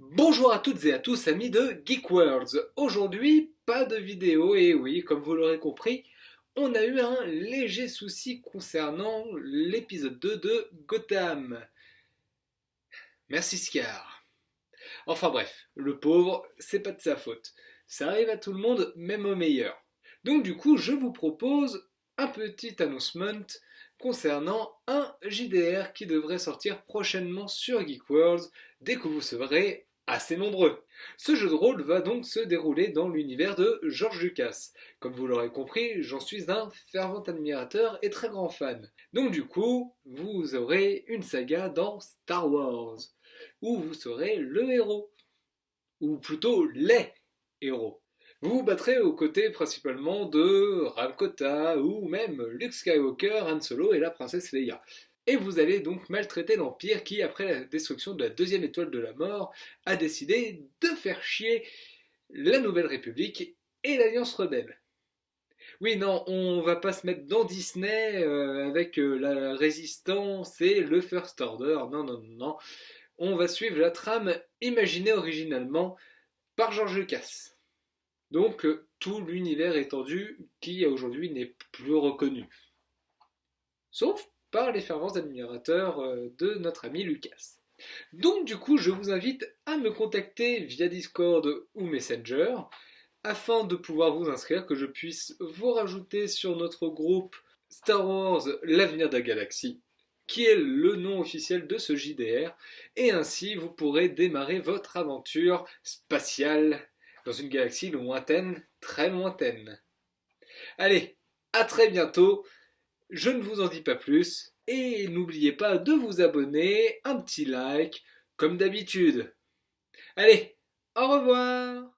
Bonjour à toutes et à tous amis de Geek Worlds. Aujourd'hui, pas de vidéo et oui, comme vous l'aurez compris, on a eu un léger souci concernant l'épisode 2 de Gotham. Merci Scar. Enfin bref, le pauvre, c'est pas de sa faute. Ça arrive à tout le monde, même au meilleur. Donc du coup, je vous propose un petit announcement concernant un JDR qui devrait sortir prochainement sur Geek Worlds dès que vous serez assez nombreux. Ce jeu de rôle va donc se dérouler dans l'univers de George Lucas. Comme vous l'aurez compris, j'en suis un fervent admirateur et très grand fan. Donc du coup, vous aurez une saga dans Star Wars, où vous serez le héros. Ou plutôt les héros. Vous vous battrez aux côtés principalement de Ramkota ou même Luke Skywalker, Han Solo et la princesse Leia. Et vous allez donc maltraiter l'Empire qui, après la destruction de la deuxième étoile de la mort, a décidé de faire chier la Nouvelle République et l'Alliance Rebelle. Oui, non, on va pas se mettre dans Disney euh, avec euh, la résistance et le First Order. Non, non, non, non. On va suivre la trame imaginée originalement par George Lucas. Donc, euh, tout l'univers étendu qui aujourd'hui n'est plus reconnu. Sauf par les fervents admirateurs euh, de notre ami Lucas. Donc du coup, je vous invite à me contacter via Discord ou Messenger afin de pouvoir vous inscrire, que je puisse vous rajouter sur notre groupe Star Wars L'avenir de la galaxie, qui est le nom officiel de ce JDR, et ainsi vous pourrez démarrer votre aventure spatiale dans une galaxie lointaine, très lointaine. Allez, à très bientôt je ne vous en dis pas plus, et n'oubliez pas de vous abonner, un petit like, comme d'habitude. Allez, au revoir